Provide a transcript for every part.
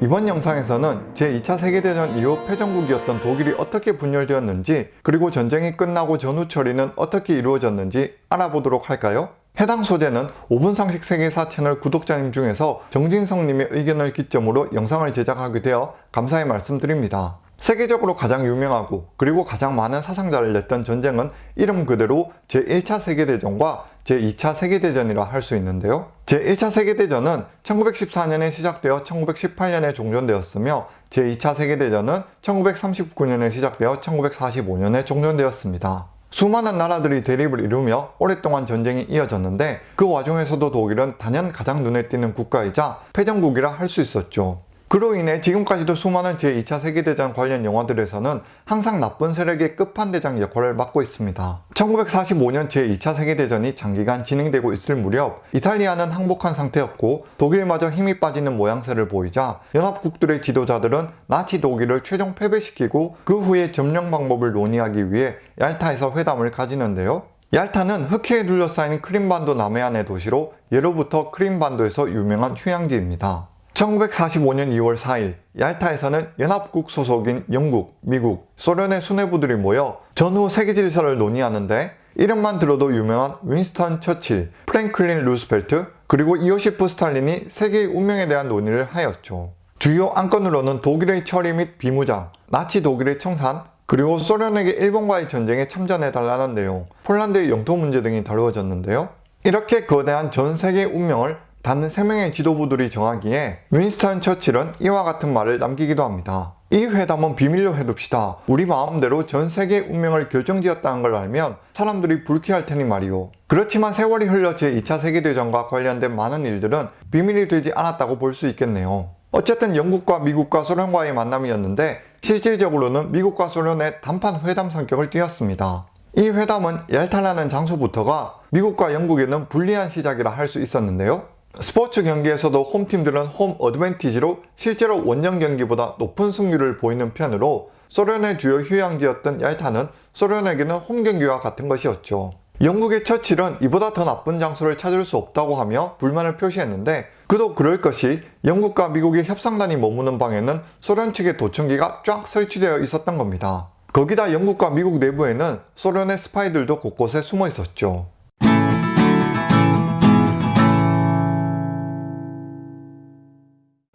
이번 영상에서는 제2차 세계대전 이후 패전국이었던 독일이 어떻게 분열되었는지 그리고 전쟁이 끝나고 전후 처리는 어떻게 이루어졌는지 알아보도록 할까요? 해당 소재는 5분 상식 세계사 채널 구독자님 중에서 정진성님의 의견을 기점으로 영상을 제작하게 되어 감사의 말씀드립니다. 세계적으로 가장 유명하고 그리고 가장 많은 사상자를 냈던 전쟁은 이름 그대로 제1차 세계대전과 제2차 세계대전이라 할 수 있는데요. 제1차 세계대전은 1914년에 시작되어 1918년에 종전되었으며 제2차 세계대전은 1939년에 시작되어 1945년에 종전되었습니다. 수많은 나라들이 대립을 이루며 오랫동안 전쟁이 이어졌는데 그 와중에서도 독일은 단연 가장 눈에 띄는 국가이자 패전국이라 할 수 있었죠. 그로 인해 지금까지도 수많은 제2차 세계대전 관련 영화들에서는 항상 나쁜 세력의 끝판대장 역할을 맡고 있습니다. 1945년 제2차 세계대전이 장기간 진행되고 있을 무렵 이탈리아는 항복한 상태였고 독일마저 힘이 빠지는 모양새를 보이자 연합국들의 지도자들은 나치 독일을 최종 패배시키고 그 후에 점령 방법을 논의하기 위해 얄타에서 회담을 가지는데요. 얄타는 흑해에 둘러싸인 크림반도 남해안의 도시로 예로부터 크림반도에서 유명한 휴양지입니다. 1945년 2월 4일 얄타에서는 연합국 소속인 영국, 미국, 소련의 수뇌부들이 모여 전후 세계 질서를 논의하는데 이름만 들어도 유명한 윈스턴 처칠, 프랭클린 루스벨트, 그리고 이오시프 스탈린이 세계의 운명에 대한 논의를 하였죠. 주요 안건으로는 독일의 처리 및 비무장, 나치 독일의 청산, 그리고 소련에게 일본과의 전쟁에 참전해달라는 내용, 폴란드의 영토 문제 등이 다루어졌는데요. 이렇게 거대한 전 세계의 운명을 단 3명의 지도부들이 정하기에 윈스턴 처칠은 이와 같은 말을 남기기도 합니다. 이 회담은 비밀로 해둡시다. 우리 마음대로 전 세계의 운명을 결정지었다는 걸 알면 사람들이 불쾌할 테니 말이오. 그렇지만 세월이 흘러 제2차 세계대전과 관련된 많은 일들은 비밀이 되지 않았다고 볼 수 있겠네요. 어쨌든 영국과 미국과 소련과의 만남이었는데 실질적으로는 미국과 소련의 단판 회담 성격을 띄었습니다. 이 회담은 얄타라는 장소부터가 미국과 영국에는 불리한 시작이라 할 수 있었는데요. 스포츠 경기에서도 홈팀들은 홈 어드밴티지로 실제로 원정 경기보다 높은 승률을 보이는 편으로 소련의 주요 휴양지였던 얄타는 소련에게는 홈 경기와 같은 것이었죠. 영국의 처칠은 이보다 더 나쁜 장소를 찾을 수 없다고 하며 불만을 표시했는데 그도 그럴 것이 영국과 미국의 협상단이 머무는 방에는 소련 측의 도청기가 쫙 설치되어 있었던 겁니다. 거기다 영국과 미국 내부에는 소련의 스파이들도 곳곳에 숨어 있었죠.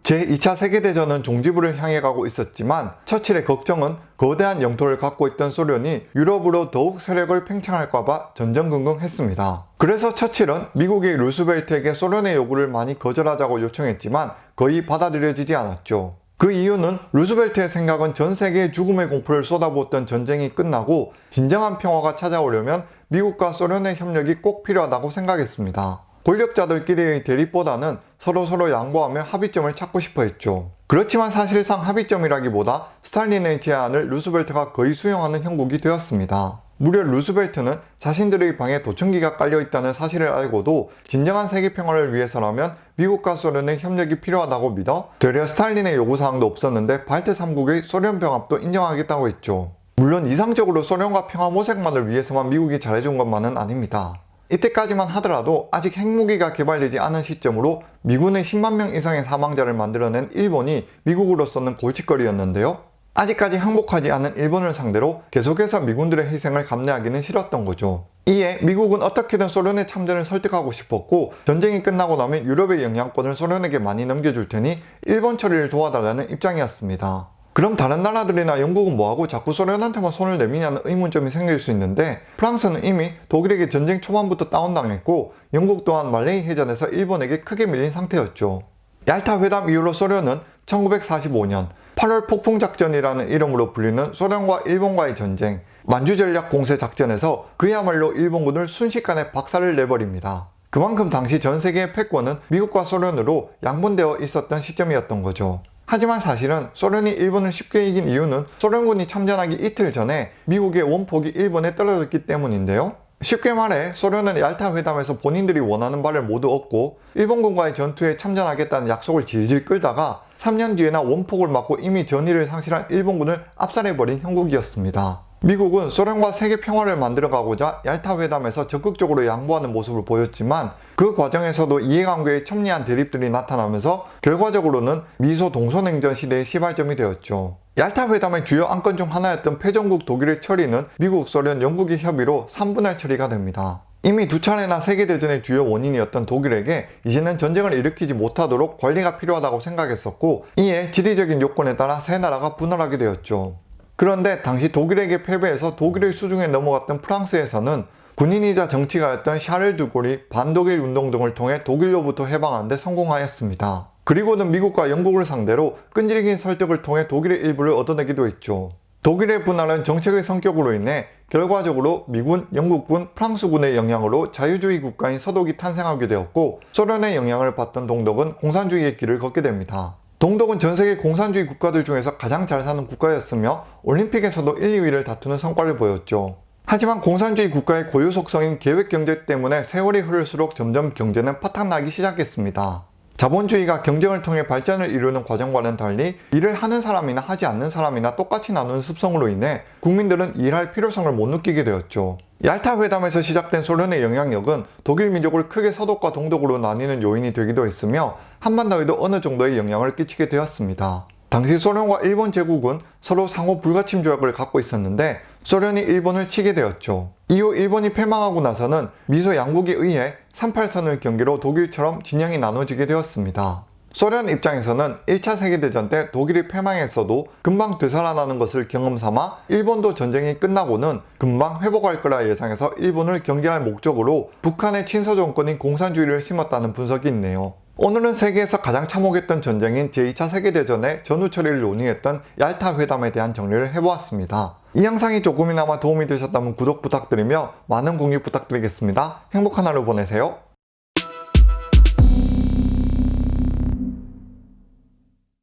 제2차 세계대전은 종지부를 향해 가고 있었지만 처칠의 걱정은 거대한 영토를 갖고 있던 소련이 유럽으로 더욱 세력을 팽창할까봐 전전긍긍했습니다. 그래서 처칠은 미국의 루스벨트에게 소련의 요구를 많이 거절하자고 요청했지만 거의 받아들여지지 않았죠. 그 이유는 루스벨트의 생각은 전 세계에 죽음의 공포를 쏟아부었던 전쟁이 끝나고 진정한 평화가 찾아오려면 미국과 소련의 협력이 꼭 필요하다고 생각했습니다. 권력자들끼리의 대립보다는 서로서로 양보하며 합의점을 찾고 싶어 했죠. 그렇지만 사실상 합의점이라기보다 스탈린의 제안을 루스벨트가 거의 수용하는 형국이 되었습니다. 무려 루스벨트는 자신들의 방에 도청기가 깔려있다는 사실을 알고도 진정한 세계 평화를 위해서라면 미국과 소련의 협력이 필요하다고 믿어 되려 스탈린의 요구사항도 없었는데 발트 3국의 소련 병합도 인정하겠다고 했죠. 물론 이상적으로 소련과 평화 모색만을 위해서만 미국이 잘해준 것만은 아닙니다. 이때까지만 하더라도 아직 핵무기가 개발되지 않은 시점으로 미군의 10만 명 이상의 사망자를 만들어낸 일본이 미국으로서는 골칫거리였는데요. 아직까지 항복하지 않은 일본을 상대로 계속해서 미군들의 희생을 감내하기는 싫었던 거죠. 이에 미국은 어떻게든 소련의 참전을 설득하고 싶었고 전쟁이 끝나고 나면 유럽의 영향권을 소련에게 많이 넘겨줄 테니 일본 처리를 도와달라는 입장이었습니다. 그럼 다른 나라들이나 영국은 뭐하고 자꾸 소련한테만 손을 내미냐는 의문점이 생길 수 있는데 프랑스는 이미 독일에게 전쟁 초반부터 다운당했고 영국 또한 말레이 해전에서 일본에게 크게 밀린 상태였죠. 얄타 회담 이후로 소련은 1945년 8월 폭풍작전이라는 이름으로 불리는 소련과 일본과의 전쟁 만주전략 공세 작전에서 그야말로 일본군을 순식간에 박살을 내버립니다. 그만큼 당시 전 세계의 패권은 미국과 소련으로 양분되어 있었던 시점이었던 거죠. 하지만 사실은 소련이 일본을 쉽게 이긴 이유는 소련군이 참전하기 이틀 전에 미국의 원폭이 일본에 떨어졌기 때문인데요. 쉽게 말해 소련은 얄타 회담에서 본인들이 원하는 바를 모두 얻고 일본군과의 전투에 참전하겠다는 약속을 질질 끌다가 3년 뒤에나 원폭을 맞고 이미 전의를 상실한 일본군을 압살해버린 형국이었습니다. 미국은 소련과 세계 평화를 만들어가고자 얄타 회담에서 적극적으로 양보하는 모습을 보였지만 그 과정에서도 이해관계의 첨예한 대립들이 나타나면서 결과적으로는 미소 동서냉전 시대의 시발점이 되었죠. 얄타 회담의 주요 안건 중 하나였던 패전국 독일의 처리는 미국, 소련, 영국의 협의로 3분할 처리가 됩니다. 이미 두 차례나 세계대전의 주요 원인이었던 독일에게 이제는 전쟁을 일으키지 못하도록 관리가 필요하다고 생각했었고 이에 지리적인 요건에 따라 세 나라가 분할하게 되었죠. 그런데 당시 독일에게 패배해서 독일의 수중에 넘어갔던 프랑스에서는 군인이자 정치가였던 샤를 드골이 반독일 운동 등을 통해 독일로부터 해방하는 데 성공하였습니다. 그리고는 미국과 영국을 상대로 끈질긴 설득을 통해 독일의 일부를 얻어내기도 했죠. 독일의 분할은 정책의 성격으로 인해 결과적으로 미군, 영국군, 프랑스군의 영향으로 자유주의 국가인 서독이 탄생하게 되었고 소련의 영향을 받던 동독은 공산주의의 길을 걷게 됩니다. 동독은 전 세계 공산주의 국가들 중에서 가장 잘 사는 국가였으며 올림픽에서도 1, 2위를 다투는 성과를 보였죠. 하지만 공산주의 국가의 고유 속성인 계획 경제 때문에 세월이 흐를수록 점점 경제는 파탄나기 시작했습니다. 자본주의가 경쟁을 통해 발전을 이루는 과정과는 달리 일을 하는 사람이나 하지 않는 사람이나 똑같이 나누는 습성으로 인해 국민들은 일할 필요성을 못 느끼게 되었죠. 얄타 회담에서 시작된 소련의 영향력은 독일 민족을 크게 서독과 동독으로 나뉘는 요인이 되기도 했으며 한반도에도 어느 정도의 영향을 끼치게 되었습니다. 당시 소련과 일본 제국은 서로 상호 불가침 조약을 갖고 있었는데 소련이 일본을 치게 되었죠. 이후 일본이 패망하고 나서는 미소 양국에 의해 38선을 경계로 독일처럼 진영이 나눠지게 되었습니다. 소련 입장에서는 1차 세계대전 때 독일이 패망했어도 금방 되살아나는 것을 경험 삼아 일본도 전쟁이 끝나고는 금방 회복할 거라 예상해서 일본을 경계할 목적으로 북한의 친서 정권인 공산주의를 심었다는 분석이 있네요. 오늘은 세계에서 가장 참혹했던 전쟁인 제2차 세계대전의 전후 처리를 논의했던 얄타 회담에 대한 정리를 해보았습니다. 이 영상이 조금이나마 도움이 되셨다면 구독 부탁드리며 많은 공유 부탁드리겠습니다. 행복한 하루 보내세요.